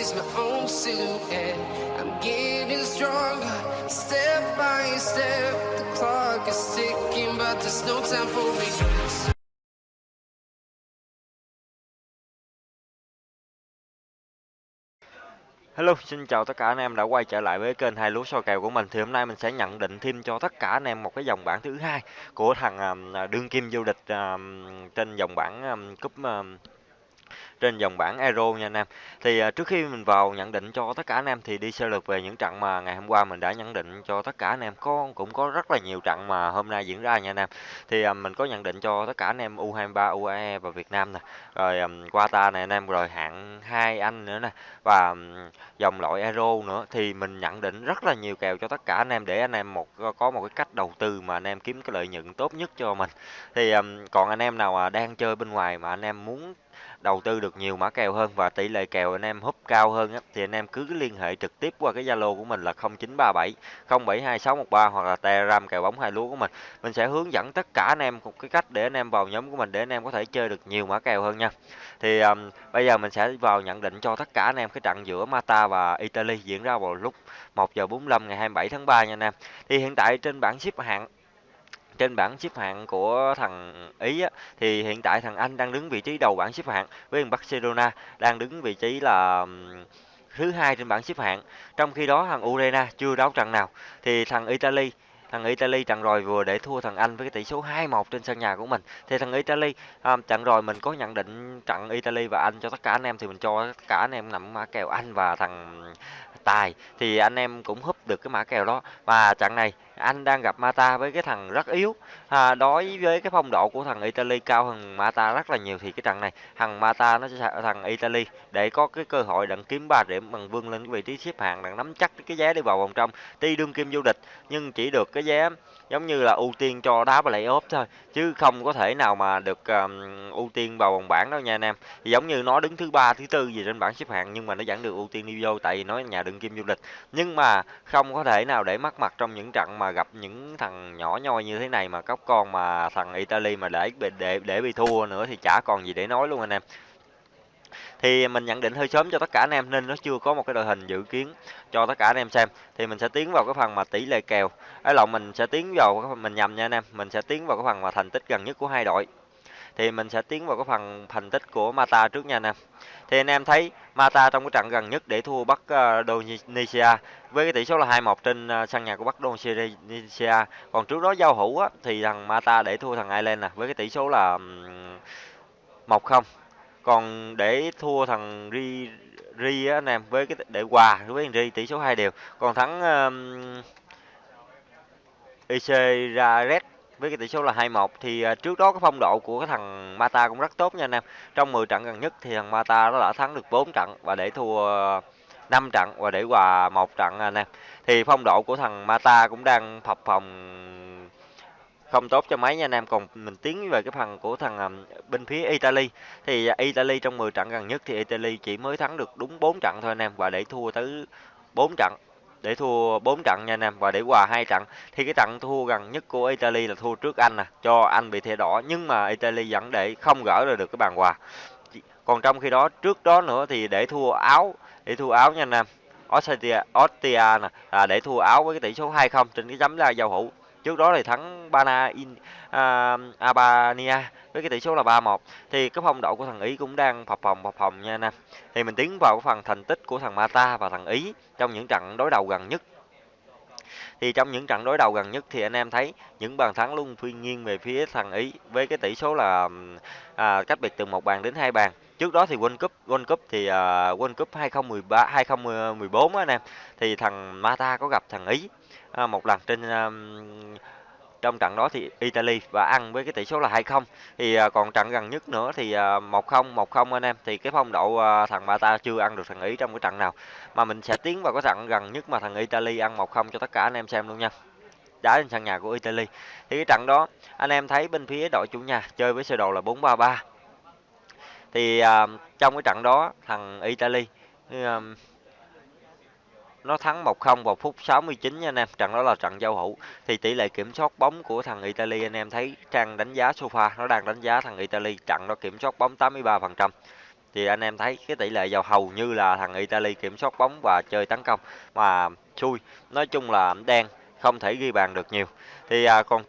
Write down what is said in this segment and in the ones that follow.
is my own silhouette. I'm getting stronger, step by step. The clock is ticking, but there's no time for me. Hello, xin chào tất cả anh em đã quay trở lại với kênh hai lúa soi kèo của mình. Thì hôm nay mình sẽ nhận định thêm cho tất cả anh em một cái dòng bảng thứ hai của thằng à, đương kim vô địch à, trên dòng bảng à, cúp trên dòng bảng Euro nha anh em. Thì à, trước khi mình vào nhận định cho tất cả anh em thì đi sơ lược về những trận mà ngày hôm qua mình đã nhận định cho tất cả anh em. Có cũng có rất là nhiều trận mà hôm nay diễn ra nha anh em. Thì à, mình có nhận định cho tất cả anh em U23, UAE và Việt Nam nè. Rồi um, Qatar này anh em rồi hạng hai Anh nữa nè và dòng loại Euro nữa thì mình nhận định rất là nhiều kèo cho tất cả anh em để anh em một có một cái cách đầu tư mà anh em kiếm cái lợi nhuận tốt nhất cho mình. Thì còn anh em nào mà đang chơi bên ngoài mà anh em muốn đầu tư được nhiều mã kèo hơn và tỷ lệ kèo anh em húp cao hơn á, thì anh em cứ liên hệ trực tiếp qua cái Zalo của mình là 0937 072613 hoặc là Telegram kèo bóng hai lúa của mình. Mình sẽ hướng dẫn tất cả anh em một cái cách để anh em vào nhóm của mình để anh em có thể chơi được nhiều mã kèo hơn nha. Thì um, bây giờ mình sẽ vào nhận định cho tất cả anh em cái trận giữa Mata và Italy diễn ra vào lúc 1 giờ 45 ngày 27 tháng 3 nha anh em. Thì hiện tại trên bảng xếp hạng trên bảng xếp hạng của thằng Ý á, thì hiện tại thằng Anh đang đứng vị trí đầu bảng xếp hạng với thằng Barcelona đang đứng vị trí là thứ hai trên bảng xếp hạng. Trong khi đó thằng Urena chưa đấu trận nào thì thằng Italy thằng Italy trận rồi vừa để thua thằng Anh với cái tỷ số 2-1 trên sân nhà của mình. Thì thằng Italy um, trận rồi mình có nhận định trận Italy và Anh cho tất cả anh em thì mình cho tất cả anh em nằm mã kèo Anh và thằng tài thì anh em cũng húp được cái mã kèo đó và trận này anh đang gặp Mata với cái thằng rất yếu. À, đối với cái phong độ của thằng Italy cao hơn Mata rất là nhiều thì cái trận này thằng Mata nó sẽ thằng Italy để có cái cơ hội đặng kiếm 3 điểm bằng vươn lên cái vị trí xếp hạng đặng nắm chắc cái vé đi vào vòng trong. Tuy đương kim vô địch nhưng chỉ được cái vé giống như là ưu tiên cho đá và lấy ốp thôi chứ không có thể nào mà được um, ưu tiên vào vòng bảng đâu nha anh em. Thì giống như nó đứng thứ ba thứ tư gì trên bảng xếp hạng nhưng mà nó vẫn được ưu tiên đi vô tại vì nó nhà đương kim du lịch nhưng mà không có thể nào để mắc mặt trong những trận mà gặp những thằng nhỏ nhoi như thế này mà cóc con mà thằng Italy mà để để để bị thua nữa thì chả còn gì để nói luôn anh em. Thì mình nhận định hơi sớm cho tất cả anh em nên nó chưa có một cái đội hình dự kiến cho tất cả anh em xem. Thì mình sẽ tiến vào cái phần mà tỷ lệ kèo. Ấy lộn, mình sẽ tiến vào mình nhầm nha anh em, mình sẽ tiến vào cái phần mà thành tích gần nhất của hai đội thì mình sẽ tiến vào cái phần thành tích của Mata trước nha anh em. Thì anh em thấy Mata trong cái trận gần nhất để thua Bắc uh, ờ, Indonesia với cái tỷ số là 2-1 trên ờ, sân nhà của Bắc Indonesia. Còn trước đó giao hữu á, thì thằng Mata để thua thằng Ireland nè với cái tỷ số là 1-0 còn để thua thằng Ri Ri á anh em với cái để hòa với thằng Ri tỷ số hai đều. Còn thắng um, IC ra Red với cái tỷ số là 2-1 thì à, trước đó cái phong độ của cái thằng Mata cũng rất tốt nha anh em. Trong 10 trận gần nhất thì thằng Mata nó đã thắng được 4 trận và để thua à, 5 trận và để hòa một trận anh em. Thì phong độ của thằng Mata cũng đang phập phòng không tốt cho mấy nha anh em còn mình tiến về cái phần của thằng à, bên phía Italy thì Italy trong 10 trận gần nhất thì Italy chỉ mới thắng được đúng 4 trận thôi anh em và để thua tới 4 trận để thua 4 trận nha anh em. Và để hòa hai trận thì cái trận thua gần nhất của Italy là thua trước Anh nè cho Anh bị thẻ đỏ. Nhưng mà Italy vẫn để không gỡ ra được cái bàn hòa. Còn trong khi đó trước đó nữa thì để thua Áo để thua Áo nha anh em. Austria Austria nè à, để thua Áo với cái tỷ số 2-0 trên cái chấm la giao hữu trước đó thì thắng Bana in uh, Albania với cái tỷ số là 3-1 thì cái phong độ của thằng Ý cũng đang phập phồng phập phồng nha anh em. Thì mình tiến vào cái phần thành tích của thằng Mata và thằng Ý trong những trận đối đầu gần nhất. Thì trong những trận đối đầu gần nhất thì anh em thấy những bàn thắng luôn phiên nghiêng về phía thằng Ý với cái tỷ số là à, cách biệt từ một bàn đến hai bàn trước đó thì World Cup World Cup thì uh, World Cup 2013 2014 á anh em thì thằng Mata có gặp thằng Ý uh, một lần trên uh, trong trận đó thì Italy và ăn với cái tỷ số là 2-0 thì uh, còn trận gần nhất nữa thì uh, 1-0 1-0 anh em thì cái phong độ uh, thằng Mata chưa ăn được thằng Ý trong cái trận nào. Mà mình sẽ tiến vào cái trận gần nhất mà thằng Italy ăn 1-0 cho tất cả anh em xem luôn nha. Đá trên sân nhà của Italy. Thì cái trận đó anh em thấy bên phía đội chủ nhà chơi với sơ đồ là 4-3-3 thì uh, trong cái trận đó thằng Italy uh, nó thắng 1-0 vào phút 69 nha anh em. Trận đó là trận giao hữu. Thì tỷ lệ kiểm soát bóng của thằng Italy anh em thấy trang đánh giá sofa nó đang đánh giá thằng Italy trận đó kiểm soát bóng 83%. thì anh em thấy cái tỷ lệ giao hầu như là thằng Italy kiểm soát bóng và chơi tấn công mà xui nói chung là đen không thể ghi bàn được nhiều thì à, còn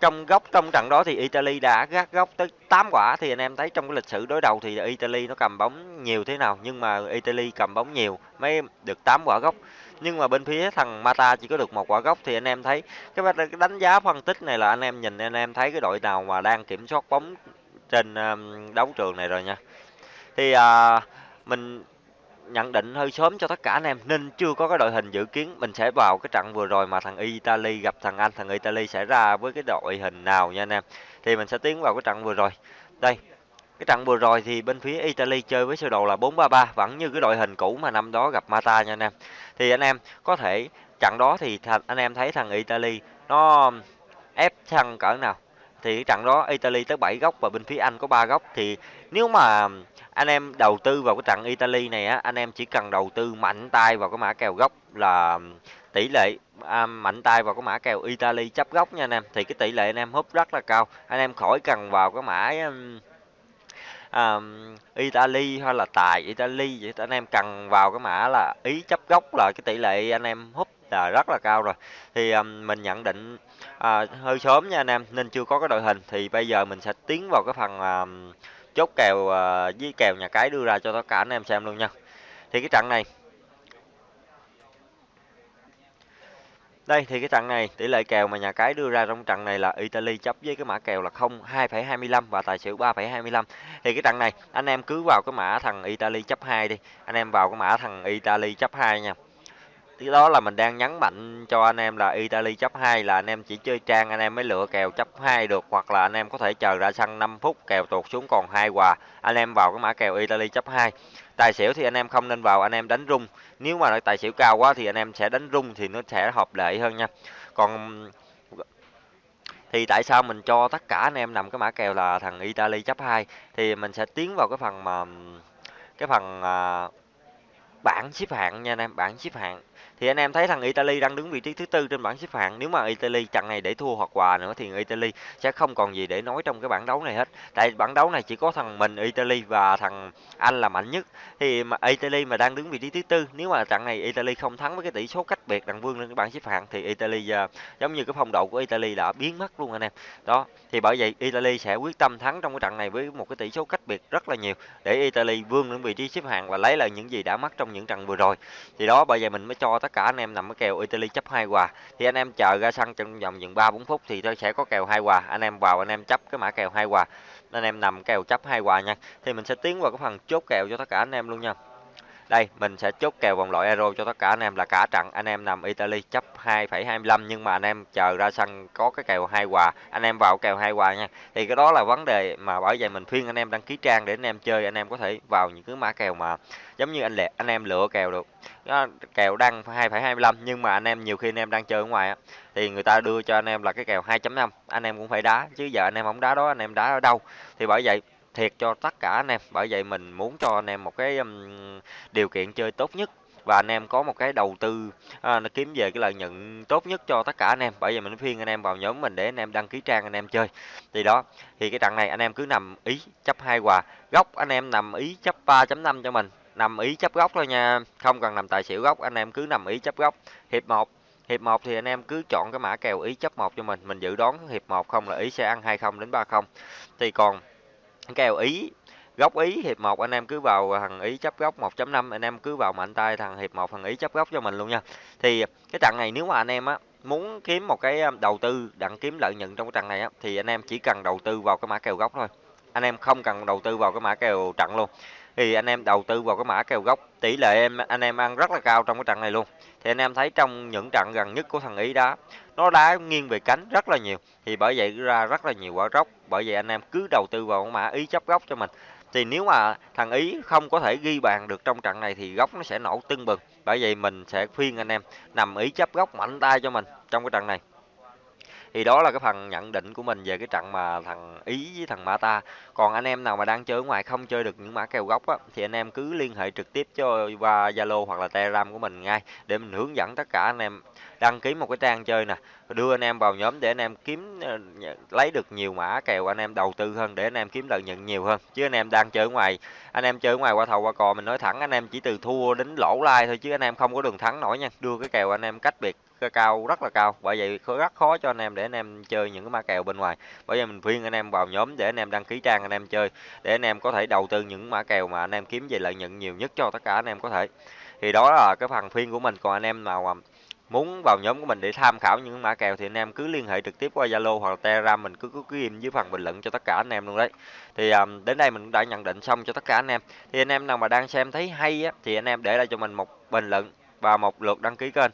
trong góc trong trận đó thì Italy đã gác góc tới 8 quả. Thì anh em thấy trong cái lịch sử đối đầu thì Italy nó cầm bóng nhiều thế nào? Nhưng mà Italy cầm bóng nhiều mới được 8 quả góc. Nhưng mà bên phía thằng Mata chỉ có được một quả góc. Thì anh em thấy cái đánh giá phân tích này là anh em nhìn anh em thấy cái đội nào mà đang kiểm soát bóng trên um, đấu trường này rồi nha. Thì à, mình nhận định hơi sớm cho tất cả anh em, nên chưa có cái đội hình dự kiến. Mình sẽ vào cái trận vừa rồi mà thằng Italy gặp thằng Anh, thằng Italy sẽ ra với cái đội hình nào nha anh em. Thì mình sẽ tiến vào cái trận vừa rồi. Đây, cái trận vừa rồi thì bên phía Italy chơi với sơ đồ là 4-3-3 vẫn như cái đội hình cũ mà năm đó gặp Mata nha anh em. Thì anh em có thể, trận đó thì anh em thấy thằng Italy nó ép thằng cỡ nào? Thì cái trận đó Italy tới 7 góc và bên phía Anh có 3 góc. Thì nếu mà anh em đầu tư vào cái trận Italy này á anh em chỉ cần đầu tư mạnh tay vào cái mã kèo góc là tỷ lệ à, mạnh tay vào cái mã kèo Italy chấp góc nha anh em. Thì cái tỷ lệ anh em húp rất là cao. Anh em khỏi cần vào cái mã um, um Italy hay là tài Italy vậy. Anh em cần vào cái mã là ý chấp góc là cái tỷ lệ anh em húp là rất là cao rồi thì um, mình nhận định à, hơi sớm nha anh em nên chưa có cái đội hình thì bây giờ mình sẽ tiến vào cái phần um, chốt kèo uh, với kèo nhà cái đưa ra cho tất cả anh em xem luôn nha thì cái trận này Đây thì cái trận này tỷ lệ kèo mà nhà cái đưa ra trong trận này là Italy chấp với cái mã kèo là 0 2,25 và tài xỉu 3,25. Thì cái trận này anh em cứ vào cái mã thằng Italy chấp 2 đi. Anh em vào cái mã thằng Italy chấp 2 nha. Thì đó là mình đang nhấn mạnh cho anh em là Italy chấp 2 là anh em chỉ chơi trang anh em mới lựa kèo chấp 2 được hoặc là anh em có thể chờ ra sân 5 phút kèo tụt xuống còn hai quà. Anh em vào cái mã kèo Italy chấp 2. Tài xỉu thì anh em không nên vào anh em đánh rung. Nếu mà tài xỉu cao quá thì anh em sẽ đánh rung thì nó sẽ hợp lệ hơn nha. Còn thì tại sao mình cho tất cả anh em nằm cái mã kèo là thằng Italy chấp 2 thì mình sẽ tiến vào cái phần mà cái phần à, bảng xếp hạng nha anh em, bảng xếp hạng thì anh em thấy thằng Italy đang đứng vị trí thứ tư trên bảng xếp hạng. Nếu mà Italy trận này để thua hoặc quà nữa thì Italy sẽ không còn gì để nói trong cái bảng đấu này hết. Tại bảng đấu này chỉ có thằng mình Italy và thằng Anh là mạnh nhất. Thì mà Italy mà đang đứng vị trí thứ tư, nếu mà trận này Italy không thắng với cái tỷ số cách biệt đằng vương lên cái bảng xếp hạng thì Italy giờ giống như cái phong độ của Italy đã biến mất luôn anh em. Đó, thì bởi vậy Italy sẽ quyết tâm thắng trong cái trận này với một cái tỷ số cách biệt rất là nhiều để Italy vươn lên vị trí xếp hạng và lấy lại những gì đã mất trong những trận vừa rồi. Thì đó, bởi vậy mình mới cho tất cả anh em nằm cái kèo Italy chấp hai quà thì anh em chờ ra sân trong vòng dừng ba bốn phút thì tôi sẽ có kèo hai quà anh em vào, anh em chấp cái mã kèo hai quà anh em nằm kèo chấp hai quà nha. Thì mình sẽ tiến vào cái phần chốt kèo cho tất cả anh em luôn nha đây mình sẽ chốt kèo vòng loại euro cho tất cả anh em là cả trận anh em nằm Italy chấp 2,25 nhưng mà anh em chờ ra sân có cái kèo hai quà anh em vào kèo hai quà nha thì cái đó là vấn đề mà bởi vậy mình khuyên anh em đăng ký trang để anh em chơi anh em có thể vào những cái mã kèo mà giống như anh lẹ anh em lựa kèo được đó, kèo đăng 2,25 nhưng mà anh em nhiều khi anh em đang chơi ở ngoài á thì người ta đưa cho anh em là cái kèo 2.5 anh em cũng phải đá chứ giờ anh em không đá đó anh em đá ở đâu thì bởi vậy thiệt cho tất cả anh em. Bởi vậy mình muốn cho anh em một cái um, điều kiện chơi tốt nhất. Và anh em có một cái đầu tư à, nó kiếm về cái lợi nhuận tốt nhất cho tất cả anh em. Bởi vì mình khuyên anh em vào nhóm mình để anh em đăng ký trang anh em chơi. Thì đó thì cái trận này anh em cứ nằm ý chấp hai quà góc anh em nằm ý chấp 3.5 cho mình. Nằm ý chấp góc thôi nha. Không cần nằm tài xỉu góc anh em cứ nằm ý chấp góc. Hiệp 1 hiệp 1 thì anh em cứ chọn cái mã kèo ý chấp 1 cho mình. Mình dự đoán hiệp 1 không là ý sẽ ăn 20 đến 30 thì còn kèo ý, góc ý hiệp 1 anh em cứ vào thằng ý chấp góc 1.5 anh em cứ vào mạnh tay thằng hiệp 1 thằng ý chấp góc cho mình luôn nha. Thì cái trận này nếu mà anh em á muốn kiếm một cái đầu tư, đặng kiếm lợi nhuận trong cái trận này á, thì anh em chỉ cần đầu tư vào cái mã kèo góc thôi. Anh em không cần đầu tư vào cái mã kèo trận luôn thì anh em đầu tư vào cái mã kèo gốc, tỷ lệ em, anh em ăn rất là cao trong cái trận này luôn. Thì anh em thấy trong những trận gần nhất của thằng ý đá, nó đá nghiêng về cánh rất là nhiều. Thì bởi vậy ra rất là nhiều quả góc bởi vậy anh em cứ đầu tư vào cái mã ý chấp góc cho mình. Thì nếu mà thằng ý không có thể ghi bàn được trong trận này thì góc nó sẽ nổ tưng bừng. Bởi vậy mình sẽ khuyên anh em nằm ý chấp góc mạnh tay cho mình trong cái trận này. Thì đó là cái phần nhận định của mình về cái trận mà thằng Ý với thằng Mata. Còn anh em nào mà đang chơi ở ngoài không chơi được những mã kèo gốc á thì anh em cứ liên hệ trực tiếp cho qua Zalo hoặc là Telegram của mình ngay để mình hướng dẫn tất cả anh em đăng ký một cái trang chơi nè, đưa anh em vào nhóm để anh em kiếm lấy được nhiều mã kèo anh em đầu tư hơn để anh em kiếm lợi nhuận nhiều hơn. Chứ anh em đang chơi ở ngoài, anh em chơi ở ngoài qua thầu qua cò mình nói thẳng anh em chỉ từ thua đến lỗ lai thôi chứ anh em không có đường thắng nổi nha. Đưa cái kèo anh em cách biệt cao rất là cao bởi vậy rất khó cho anh em để anh em chơi những cái ma kèo bên ngoài bởi vậy mình khuyên anh em vào nhóm để anh em đăng ký trang anh em chơi để anh em có thể đầu tư những mã kèo mà anh em kiếm về lợi nhuận nhiều nhất cho tất cả anh em có thể thì đó là cái phần khuyên của mình còn anh em nào mà muốn vào nhóm của mình để tham khảo những mã kèo thì anh em cứ liên hệ trực tiếp qua Zalo hoặc là Telegram mình cứ cứ ghim dưới phần bình luận cho tất cả anh em luôn đấy thì um, đến đây mình cũng đã nhận định xong cho tất cả anh em thì anh em nào mà đang xem thấy hay á thì anh em để lại cho mình một bình luận và một lượt đăng ký kênh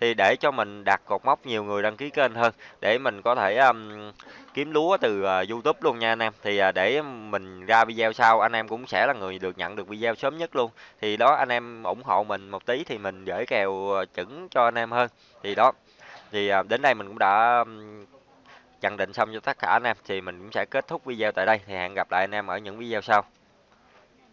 thì để cho mình đạt cột mốc nhiều người đăng ký kênh hơn để mình có thể um, kiếm lúa từ uh, YouTube luôn nha anh em. Thì uh, để mình ra video sau anh em cũng sẽ là người được nhận được video sớm nhất luôn. Thì đó anh em ủng hộ mình một tí thì mình gửi kèo à, chuẩn cho anh em hơn. Thì đó thì uh, đến đây mình cũng đã um, nhận định xong cho tất cả anh em. Thì mình cũng sẽ kết thúc video tại đây. Thì hẹn gặp lại anh em ở những video sau.